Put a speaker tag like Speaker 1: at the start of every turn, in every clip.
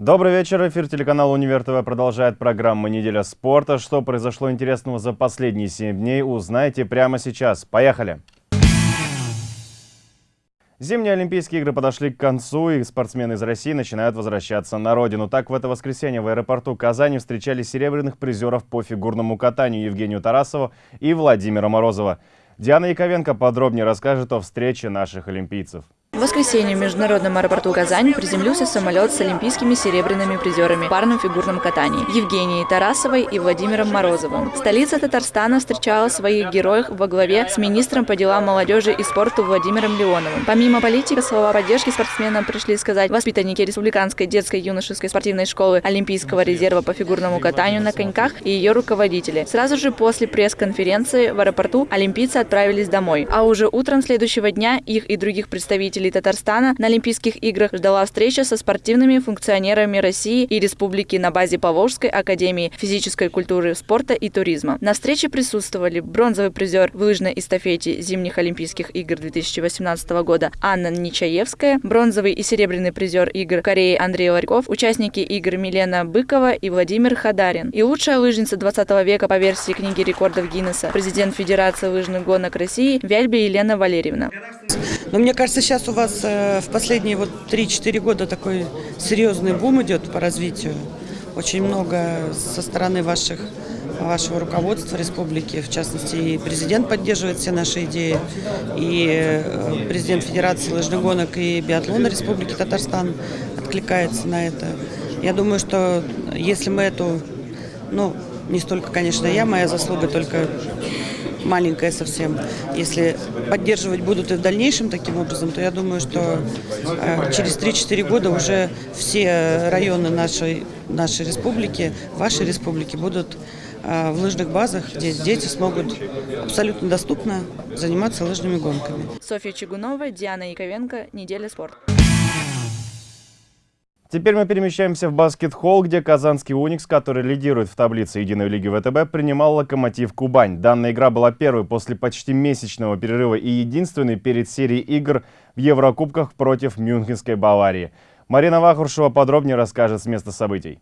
Speaker 1: Добрый вечер. Эфир телеканала «Универ ТВ» продолжает программа «Неделя спорта». Что произошло интересного за последние 7 дней, узнаете прямо сейчас. Поехали! Зимние Олимпийские игры подошли к концу, и спортсмены из России начинают возвращаться на родину. Так, в это воскресенье в аэропорту Казани встречали серебряных призеров по фигурному катанию Евгению Тарасову и Владимира Морозова. Диана Яковенко подробнее расскажет о встрече наших олимпийцев.
Speaker 2: В воскресенье в международном аэропорту Казань приземлился самолет с олимпийскими серебряными призерами в парном фигурном катании Евгенией Тарасовой и Владимиром Морозовым. Столица Татарстана встречала своих героев во главе с министром по делам молодежи и спорту Владимиром Леоновым. Помимо политики, слова поддержки спортсменам пришли сказать воспитанники Республиканской детской юношеской спортивной школы Олимпийского резерва по фигурному катанию на коньках и ее руководители. Сразу же после пресс-конференции в аэропорту олимпийцы отправились домой. А уже утром следующего дня их и других представителей представителей Татарстана на Олимпийских играх ждала встреча со спортивными функционерами России и Республики на базе Поволжской академии физической культуры, спорта и туризма. На встрече присутствовали бронзовый призер в лыжной эстафете зимних Олимпийских игр 2018 года Анна Нечаевская, бронзовый и серебряный призер игр Кореи Андрей Ларьков, участники игр Милена Быкова и Владимир Хадарин. И лучшая лыжница 20 века по версии книги рекордов Гиннесса, президент Федерации лыжных гонок России Вяльби Елена Валерьевна.
Speaker 3: Но мне кажется, сейчас у вас э, в последние вот 3-4 года такой серьезный бум идет по развитию. Очень много со стороны ваших вашего руководства республики, в частности, и президент поддерживает все наши идеи, и э, президент Федерации лыжных гонок и биатлона Республики Татарстан откликается на это. Я думаю, что если мы эту, ну, не столько, конечно, я, моя заслуга только маленькая совсем. Если поддерживать будут и в дальнейшем таким образом, то я думаю, что э, через 3-4 года уже все районы нашей, нашей республики, вашей республики будут э, в лыжных базах, где дети смогут абсолютно доступно заниматься лыжными гонками.
Speaker 2: Софья Чигунова, Диана Яковенко, «Неделя спорта».
Speaker 1: Теперь мы перемещаемся в баскет-холл, где казанский «Уникс», который лидирует в таблице Единой лиги ВТБ, принимал «Локомотив Кубань». Данная игра была первой после почти месячного перерыва и единственной перед серией игр в Еврокубках против Мюнхенской Баварии. Марина Вахуршева подробнее расскажет с места событий.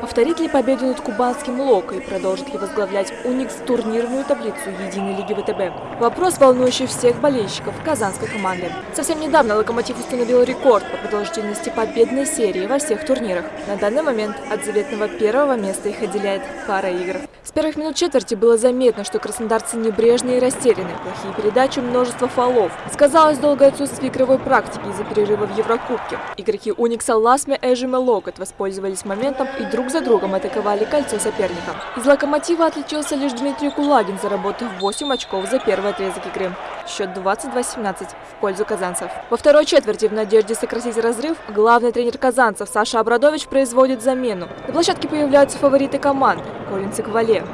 Speaker 4: Повторит ли победу над кубанским Локо и продолжит ли возглавлять Уникс турнирную таблицу Единой лиги ВТБ? Вопрос, волнующий всех болельщиков казанской команды. Совсем недавно Локомотив установил рекорд по продолжительности победной серии во всех турнирах. На данный момент от заветного первого места их отделяет пара игр. С первых минут четверти было заметно, что краснодарцы небрежные и растеряны. Плохие передачи, множество фолов. Сказалось долгое отсутствие игровой практики из-за перерыва в Еврокубке. Игроки Уникса Ласме, Эжим и Локот воспользовались моментом и друг за другом атаковали кольцо соперника. Из «Локомотива» отличился лишь Дмитрий Кулагин, заработав 8 очков за первый отрезок игры. Счет 22-17 в пользу казанцев. Во второй четверти в надежде сократить разрыв главный тренер казанцев Саша Абрадович производит замену. На площадке появляются фавориты команды. Коллинс и.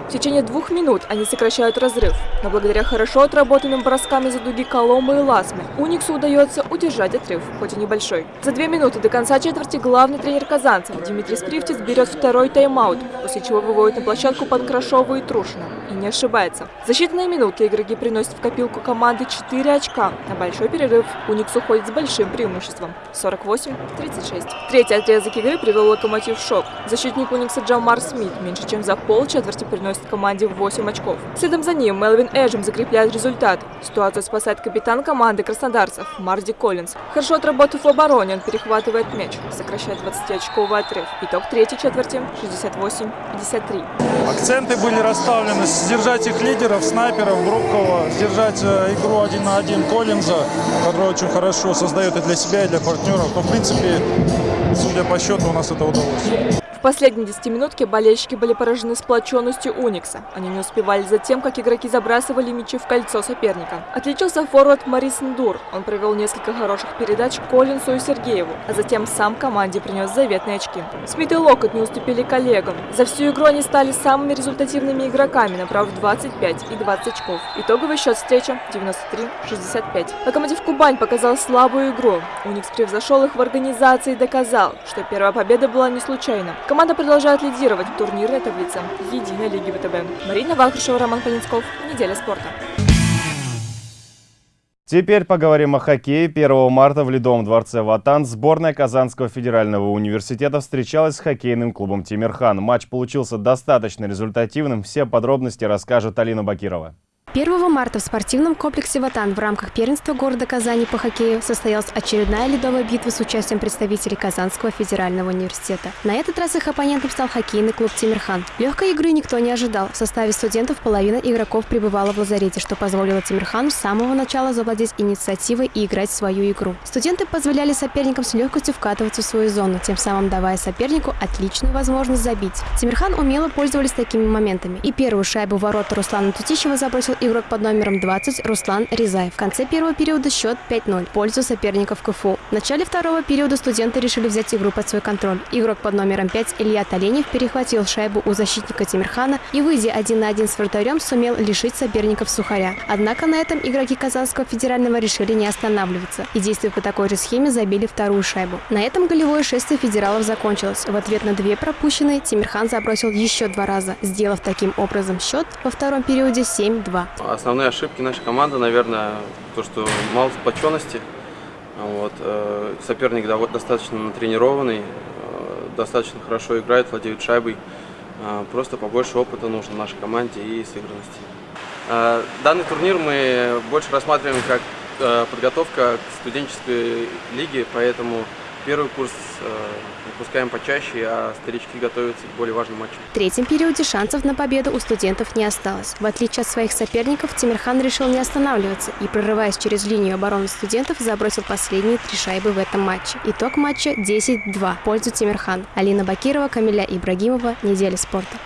Speaker 4: В течение двух минут они сокращают разрыв, но благодаря хорошо отработанным броскам из-за дуги Коломбо и Ласмы Униксу удается удержать отрыв, хоть и небольшой. За две минуты до конца четверти главный тренер казанцев Дмитрий Скрифтис берет второй тайм-аут, после чего выводит на площадку Панкрашова и Трушина. И не ошибается. За считанные минуты игроки приносят в копилку команды 4 очка. На большой перерыв Уникс уходит с большим преимуществом – 48-36. Третий отрезок игры привел Локомотив в шок. Защитник Уникса Джамар Смит меньше чем за пол четверти приносит команде 8 очков. Следом за ним Мелвин Эджем закрепляет результат. Ситуацию спасает капитан команды краснодарцев Марди Коллинз. Хорошо отработав в обороне, он перехватывает мяч, сокращает 20-очковый отрыв. Итог третьей четверти 68-53.
Speaker 5: Акценты были расставлены сдержать их лидеров, снайперов, Брукова, сдержать э, игру один на один Коллинза, который очень хорошо создает и для себя, и для партнеров. Но, в принципе, судя по счету, у нас это удалось
Speaker 4: последней десятиминутке болельщики были поражены сплоченностью Уникса. Они не успевали за тем, как игроки забрасывали мячи в кольцо соперника. Отличился форвард Марис Ндур. Он провел несколько хороших передач Коллинсу и Сергееву, а затем сам команде принес заветные очки. Смит и Локот не уступили коллегам. За всю игру они стали самыми результативными игроками, направив 25 и 20 очков. Итоговый счет встречи 93-65. Локомотив Кубань показал слабую игру. Уникс превзошел их в организации и доказал, что первая победа была не случайна. Команда продолжает лидировать в турнирной таблице Единой лиги ВТБ. Марина Вахрушева, Роман Полинсков. Неделя спорта.
Speaker 1: Теперь поговорим о хоккее. 1 марта в Ледовом дворце «Ватан» сборная Казанского федерального университета встречалась с хоккейным клубом «Тимирхан». Матч получился достаточно результативным. Все подробности расскажет Алина Бакирова.
Speaker 6: 1 марта в спортивном комплексе «Ватан» в рамках первенства города Казани по хоккею состоялась очередная ледовая битва с участием представителей Казанского федерального университета. На этот раз их оппонентом стал хоккейный клуб «Тимирхан». Легкой игры никто не ожидал. В составе студентов половина игроков пребывала в лазарете, что позволило Тимирхану с самого начала завладеть инициативой и играть свою игру. Студенты позволяли соперникам с легкостью вкатываться в свою зону, тем самым давая сопернику отличную возможность забить. Тимирхан умело пользовались такими моментами. И первую шайбу ворота Руслана Тутищева забросил игрок под номером 20 Руслан Ризаев. В конце первого периода счет 5-0 в пользу соперников КФУ. В начале второго периода студенты решили взять игру под свой контроль. Игрок под номером 5 Илья Толенев перехватил шайбу у защитника Тимирхана и, выйдя один на один с вратарем, сумел лишить соперников сухаря. Однако на этом игроки Казанского федерального решили не останавливаться и, действуя по такой же схеме, забили вторую шайбу. На этом голевое шествие федералов закончилось. В ответ на две пропущенные Тимирхан забросил еще два раза, сделав таким образом счет во втором периоде 7-2.
Speaker 7: Основные ошибки нашей команды, наверное, то, что мало сплоченности. Вот, э, соперник достаточно натренированный, э, достаточно хорошо играет, владеет шайбой. Э, просто побольше опыта нужно нашей команде и сыгранности. Данный турнир мы больше рассматриваем как подготовка к студенческой лиге, поэтому Первый курс э, выпускаем почаще, а старички готовятся к более важным матчам.
Speaker 6: В третьем периоде шансов на победу у студентов не осталось. В отличие от своих соперников, Тимирхан решил не останавливаться и, прорываясь через линию обороны студентов, забросил последние три шайбы в этом матче. Итог матча 10-2 в пользу Тимирхан. Алина Бакирова, Камиля Ибрагимова. Неделя спорта.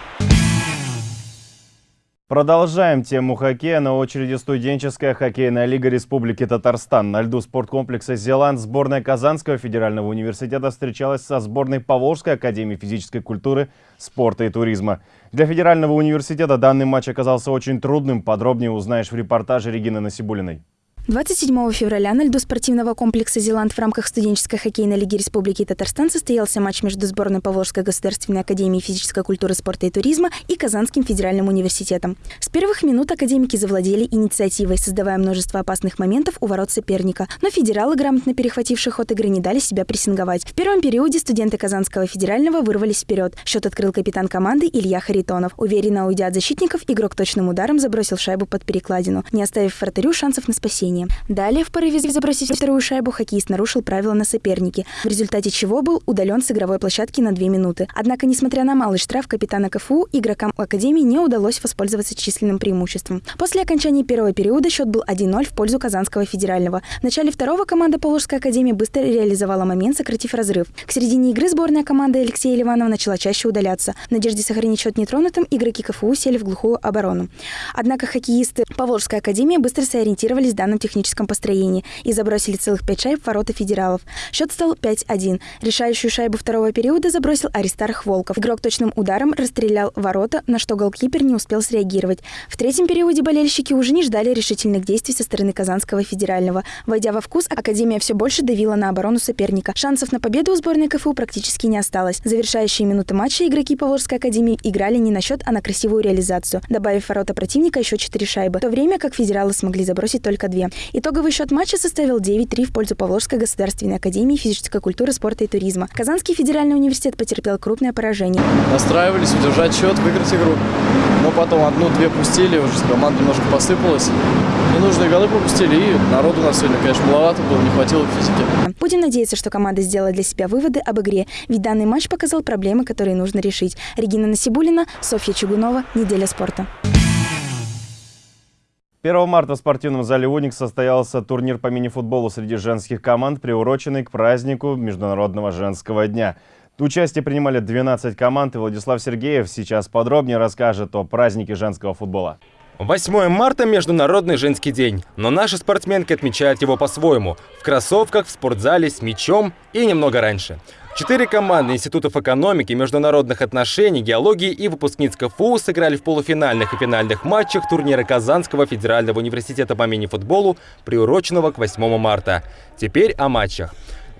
Speaker 1: Продолжаем тему хоккея. На очереди студенческая хоккейная лига Республики Татарстан. На льду спорткомплекса «Зеланд» сборная Казанского федерального университета встречалась со сборной Поволжской академии физической культуры, спорта и туризма. Для федерального университета данный матч оказался очень трудным. Подробнее узнаешь в репортаже Регины Насибулиной.
Speaker 8: 27 февраля на льду спортивного комплекса «Зеланд» в рамках студенческой хоккейной лиги Республики Татарстан состоялся матч между сборной Поволжской государственной академии физической культуры, спорта и туризма и Казанским федеральным университетом. С первых минут академики завладели инициативой, создавая множество опасных моментов у ворот соперника. Но федералы, грамотно перехватившие ход игры, не дали себя прессинговать. В первом периоде студенты Казанского федерального вырвались вперед. Счет открыл капитан команды Илья Харитонов. Уверенно уйдя от защитников, игрок точным ударом забросил шайбу под перекладину, не оставив вратарю шансов на спасение нападения. Далее в порыве забросить вторую шайбу хоккеист нарушил правила на сопернике, в результате чего был удален с игровой площадки на две минуты. Однако, несмотря на малый штраф капитана КФУ, игрокам Академии не удалось воспользоваться численным преимуществом. После окончания первого периода счет был 1-0 в пользу Казанского федерального. В начале второго команда Поволжской Академии быстро реализовала момент, сократив разрыв. К середине игры сборная команда Алексея Ливанова начала чаще удаляться. В надежде сохранить счет нетронутым, игроки КФУ сели в глухую оборону. Однако хоккеисты Поволжской Академии быстро сориентировались в данном техническом построении и забросили целых пять шайб в ворота федералов. Счет стал 5-1. Решающую шайбу второго периода забросил Аристарх Волков. Игрок точным ударом расстрелял ворота, на что голкипер не успел среагировать. В третьем периоде болельщики уже не ждали решительных действий со стороны Казанского федерального. Войдя во вкус, Академия все больше давила на оборону соперника. Шансов на победу у сборной КФУ практически не осталось. Завершающие минуты матча игроки Поволжской Академии играли не на счет, а на красивую реализацию, добавив ворота противника еще четыре шайбы, в то время как федералы смогли забросить только две. Итоговый счет матча составил 9-3 в пользу Поволжской государственной академии физической культуры, спорта и туризма. Казанский федеральный университет потерпел крупное поражение.
Speaker 9: Настраивались удержать счет, выиграть игру. Но потом одну-две пустили, уже команда немножко посыпалась. Ненужные голы пропустили, и народу у нас сегодня, конечно, маловато было, не хватило физики.
Speaker 8: Будем надеяться, что команда сделала для себя выводы об игре, ведь данный матч показал проблемы, которые нужно решить. Регина Насибулина, Софья Чугунова, «Неделя спорта».
Speaker 1: 1 марта в спортивном зале «Уникс» состоялся турнир по мини-футболу среди женских команд, приуроченный к празднику Международного женского дня. Участие принимали 12 команд, и Владислав Сергеев сейчас подробнее расскажет о празднике женского футбола.
Speaker 10: 8 марта – Международный женский день, но наши спортсменки отмечают его по-своему – в кроссовках, в спортзале, с мячом и немного раньше – Четыре команды институтов экономики, международных отношений, геологии и выпускниц КФУ сыграли в полуфинальных и финальных матчах турнира Казанского федерального университета по мини-футболу, приуроченного к 8 марта. Теперь о матчах.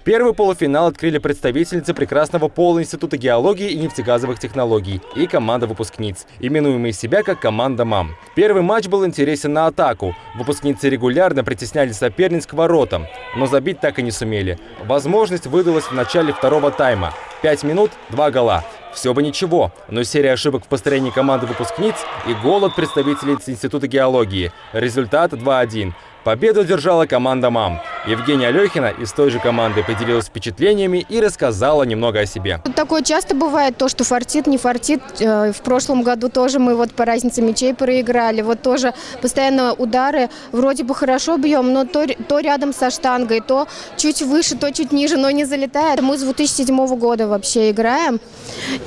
Speaker 10: Первый полуфинал открыли представительницы прекрасного пола Института геологии и нефтегазовых технологий и команда выпускниц, именуемые себя как команда МАМ. Первый матч был интересен на атаку. Выпускницы регулярно притесняли соперниц к воротам, но забить так и не сумели. Возможность выдалась в начале второго тайма. Пять минут – два гола. Все бы ничего, но серия ошибок в построении команды выпускниц и гол от представителей Института геологии. Результат 2-1. Победу держала команда МАМ. Евгения Алехина из той же команды поделилась впечатлениями и рассказала немного о себе.
Speaker 11: Такое часто бывает, то, что фартит, не фартит. Э, в прошлом году тоже мы вот по разнице мячей проиграли. Вот тоже постоянно удары. Вроде бы хорошо бьем, но то, то рядом со штангой, то чуть выше, то чуть ниже, но не залетает. Мы с 2007 года вообще играем.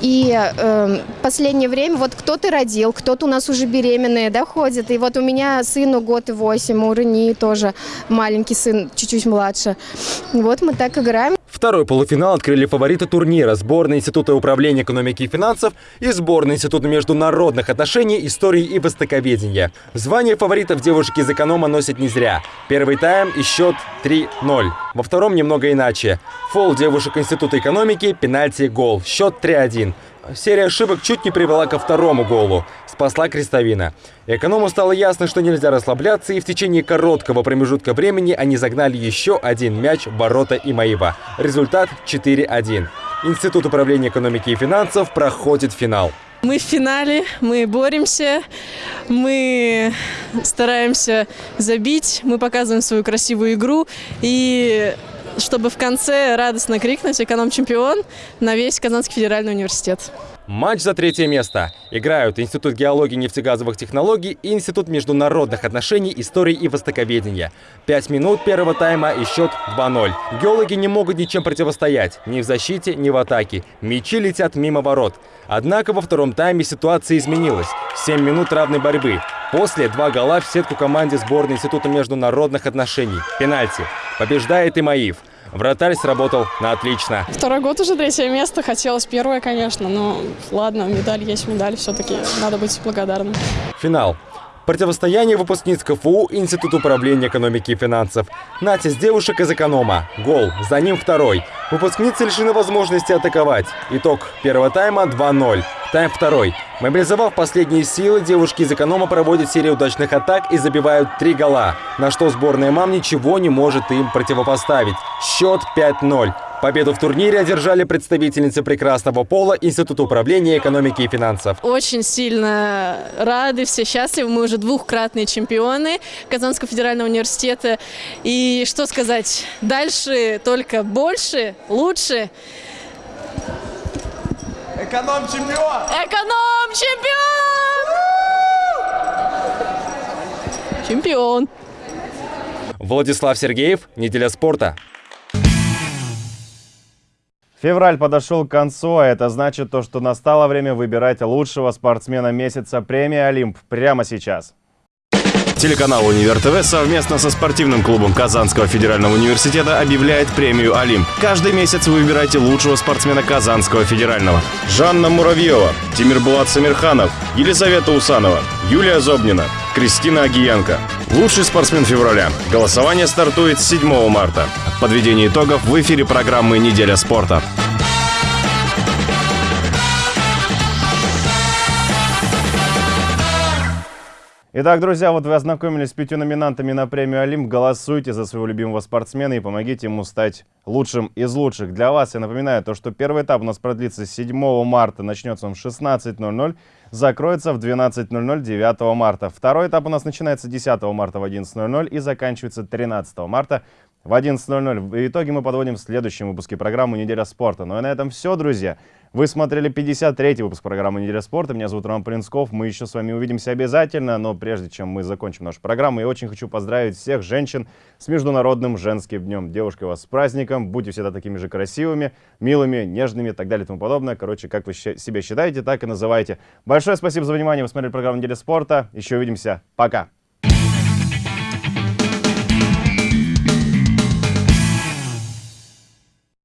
Speaker 11: И э, последнее время вот кто-то родил, кто-то у нас уже беременные, да, ходит. И вот у меня сыну год и восемь, у Рени тоже маленький сын, чуть-чуть младше. Вот мы так играем.
Speaker 10: Второй полуфинал открыли фавориты турнира – сборная Института управления экономики и финансов и сборная Института международных отношений, истории и востоковедения. Звание фаворитов девушки из эконома носят не зря. Первый тайм и счет 3-0. Во втором немного иначе. Фол девушек Института экономики, пенальти, гол. Счет 3-1. Серия ошибок чуть не привела ко второму голу. Спасла Крестовина. Эконому стало ясно, что нельзя расслабляться, и в течение короткого промежутка времени они загнали еще один мяч в ворота Имаева. Результат 4-1. Институт управления экономики и финансов проходит финал.
Speaker 12: Мы в финале, мы боремся, мы стараемся забить, мы показываем свою красивую игру и чтобы в конце радостно крикнуть «Эконом-чемпион» на весь Казанский федеральный университет.
Speaker 10: Матч за третье место. Играют Институт геологии и нефтегазовых технологий и Институт международных отношений, истории и востоковедения. Пять минут первого тайма и счет 2-0. Геологи не могут ничем противостоять. Ни в защите, ни в атаке. Мячи летят мимо ворот. Однако во втором тайме ситуация изменилась. Семь минут равной борьбы. После два гола в сетку команде сборной Института международных отношений. Пенальти. Побеждает Имаив. Вратарь сработал на отлично.
Speaker 12: Второй год уже третье место. Хотелось первое, конечно, но ладно, медаль есть медаль. Все-таки надо быть благодарным.
Speaker 10: Финал. Противостояние выпускниц КФУ Институт управления экономики и финансов. Натис девушек из эконома. Гол. За ним второй. Выпускницы лишены возможности атаковать. Итог первого тайма 2-0. Тайм второй. Мобилизовав последние силы, девушки из эконома проводят серию удачных атак и забивают три гола, на что сборная МАМ ничего не может им противопоставить. Счет 5-0. Победу в турнире одержали представительницы прекрасного пола Института управления экономики и финансов.
Speaker 12: Очень сильно рады, все счастливы. Мы уже двухкратные чемпионы Казанского федерального университета. И что сказать, дальше только больше, лучше.
Speaker 13: Эконом-чемпион!
Speaker 12: Эконом-чемпион! Чемпион!
Speaker 10: Владислав Сергеев, «Неделя спорта».
Speaker 1: Февраль подошел к концу, а это значит то, что настало время выбирать лучшего спортсмена месяца премии «Олимп» прямо сейчас.
Speaker 14: Телеканал «Универ ТВ» совместно со спортивным клубом Казанского федерального университета объявляет премию «Олимп». Каждый месяц вы выбираете лучшего спортсмена Казанского федерального. Жанна Муравьева, Тимирбулат Самирханов, Елизавета Усанова, Юлия Зобнина, Кристина Агиенко. Лучший спортсмен февраля. Голосование стартует 7 марта. Подведение итогов в эфире программы «Неделя спорта».
Speaker 1: Итак, друзья, вот вы ознакомились с пятью номинантами на премию «Олимп». Голосуйте за своего любимого спортсмена и помогите ему стать лучшим из лучших. Для вас я напоминаю, то, что первый этап у нас продлится 7 марта, начнется он в 16.00, закроется в 12.00 9 марта. Второй этап у нас начинается 10 марта в 11.00 и заканчивается 13 марта в 11.00. В итоге мы подводим в следующем выпуске программы «Неделя спорта». Ну и на этом все, друзья. Вы смотрели 53-й выпуск программы «Неделя спорта». Меня зовут Роман Полинсков. Мы еще с вами увидимся обязательно, но прежде чем мы закончим нашу программу, я очень хочу поздравить всех женщин с Международным женским днем. Девушки, вас с праздником. Будьте всегда такими же красивыми, милыми, нежными и так далее и тому подобное. Короче, как вы себя считаете, так и называйте. Большое спасибо за внимание. Вы смотрели программу «Неделя спорта». Еще увидимся. Пока.